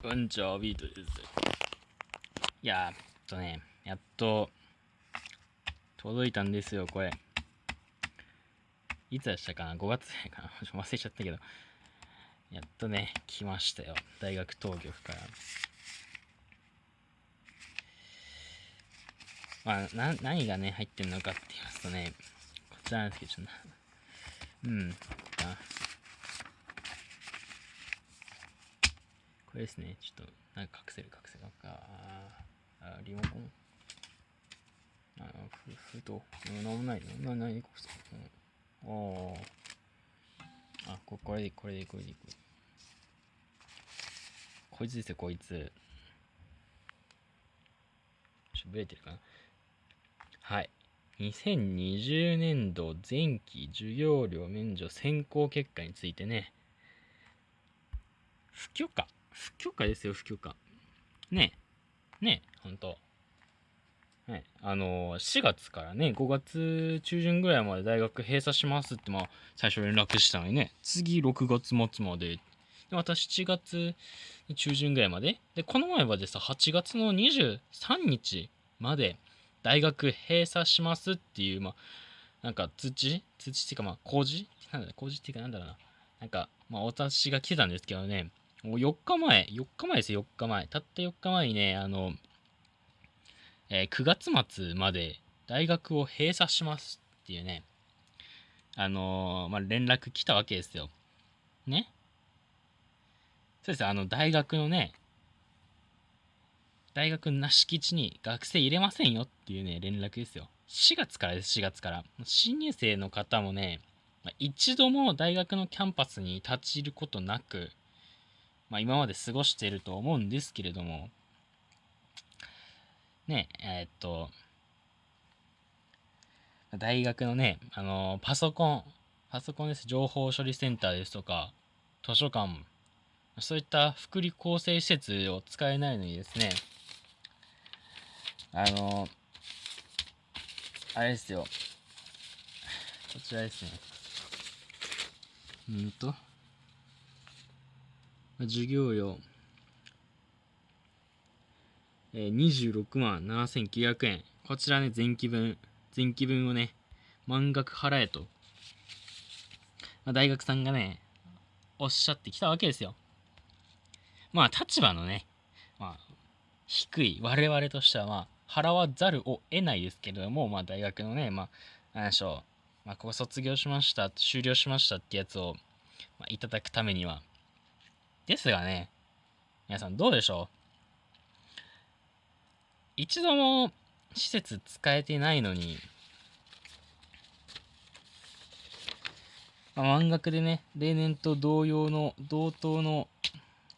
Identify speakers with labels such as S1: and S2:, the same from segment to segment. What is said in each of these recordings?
S1: こんにちは、ビートです。いやー、っとね、やっと、届いたんですよ、これ。いつでしたかな ?5 月かな？忘れちゃったけど。やっとね、来ましたよ。大学当局から。まあ、な、何がね、入ってるのかって言いますとね、こちらなんですけど、ちょっとな、うん、これですね、ちょっと、なんか隠せる隠せる。ああ、リモコン。あ、ふ、ふと、うん、なんもないの。な、なにこれ。うん、おー。あ、ここれで、これで、これで、これで。こいつですよ、こいつ。ちょっとブレてるかな。はい。2020年度前期授業料免除選考結果についてね、不許可不許可ですよ、不許可。ねえ。ねえ、ほんと。はい。あのー、4月からね、5月中旬ぐらいまで大学閉鎖しますって、まあ、最初連絡したのにね、次6月末まで。で、また7月中旬ぐらいまで。で、この前はでさ、8月の23日まで大学閉鎖しますっていう、まあ、なんか通知？通知っていうか、まあ、工事なんだ工事っていうかなんだろうな。なんか、まあ、私が来てたんですけどね、もう4日前、4日前ですよ、4日前。たった4日前にね、あの、えー、9月末まで大学を閉鎖しますっていうね、あのー、まあ、連絡来たわけですよ。ね。そうですあの、大学のね、大学の敷地に学生入れませんよっていうね、連絡ですよ。4月からです、4月から。新入生の方もね、一度も大学のキャンパスに立ち入ることなく、まあ、今まで過ごしていると思うんですけれども、ね、えー、っと、大学のね、あのパソコン、パソコンです。情報処理センターですとか、図書館、そういった福利厚生施設を使えないのにですね、あのあれですよ。こちらですね。うんと、授業料、えー、26万7900円。こちらね、前期分、前期分をね、満額払えと、まあ、大学さんがね、おっしゃってきたわけですよ。まあ、立場のね、まあ、低い我々としては、まあ、払わざるを得ないですけれども、まあ、大学のね、まあ、何でしょう、まあ、ここ卒業しました、終了しましたってやつを、まあ、いただくためには。ですがね、皆さんどうでしょう？一度も施設使えてないのに、まあ、満額でね、例年と同様の、同等の、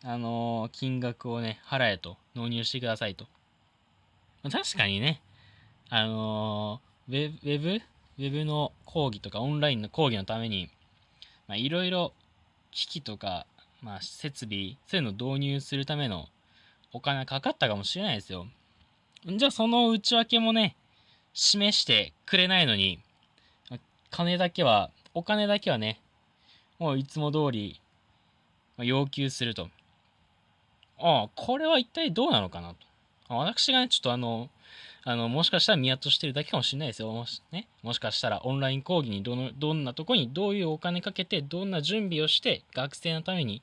S1: あのー、金額をね、払えと、納入してくださいと。ま確かにね、あのー、ウェブ、ウェブの講義とかオンラインの講義のために、まあ、いろいろ機器とか、まあ、設備、そういうのを導入するためのお金かかったかもしれないですよ。じゃあその内訳もね、示してくれないのに、金だけは、お金だけはね、もういつも通り要求すると。ああ、これは一体どうなのかなと。私がね、ちょっとあの、あの、もしかしたら見落としてるだけかもしれないですよ。もし,、ね、もしかしたらオンライン講義にどの、どんなとこにどういうお金かけて、どんな準備をして、学生のために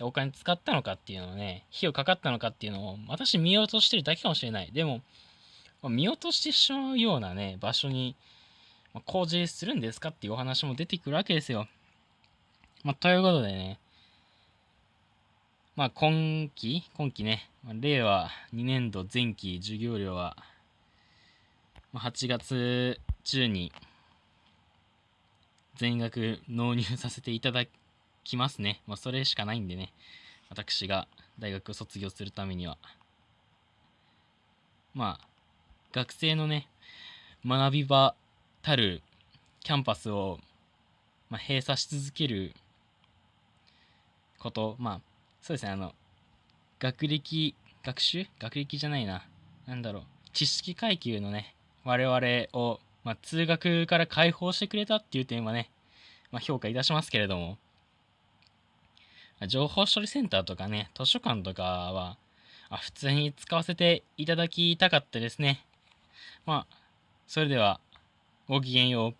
S1: お金使ったのかっていうのをね、費用かかったのかっていうのを、私見落としてるだけかもしれない。でも、見落としてしまうようなね、場所に、ま工事するんですかっていうお話も出てくるわけですよ。まあ、ということでね、まあ、今期、今期ね、令和2年度前期授業料は、8月中に全額納入させていただきますね。まあ、それしかないんでね、私が大学を卒業するためには。まあ、学生のね、学び場たるキャンパスを、まあ、閉鎖し続けること、まあ、そうですね、あの、学歴、学習？学歴じゃないな。なんだろう。知識階級のね、我々を、まあ、通学から解放してくれたっていう点はね、まあ、評価いたしますけれども、情報処理センターとかね、図書館とかは、あ普通に使わせていただきたかったですね。まあ、それでは、ごきげんよう。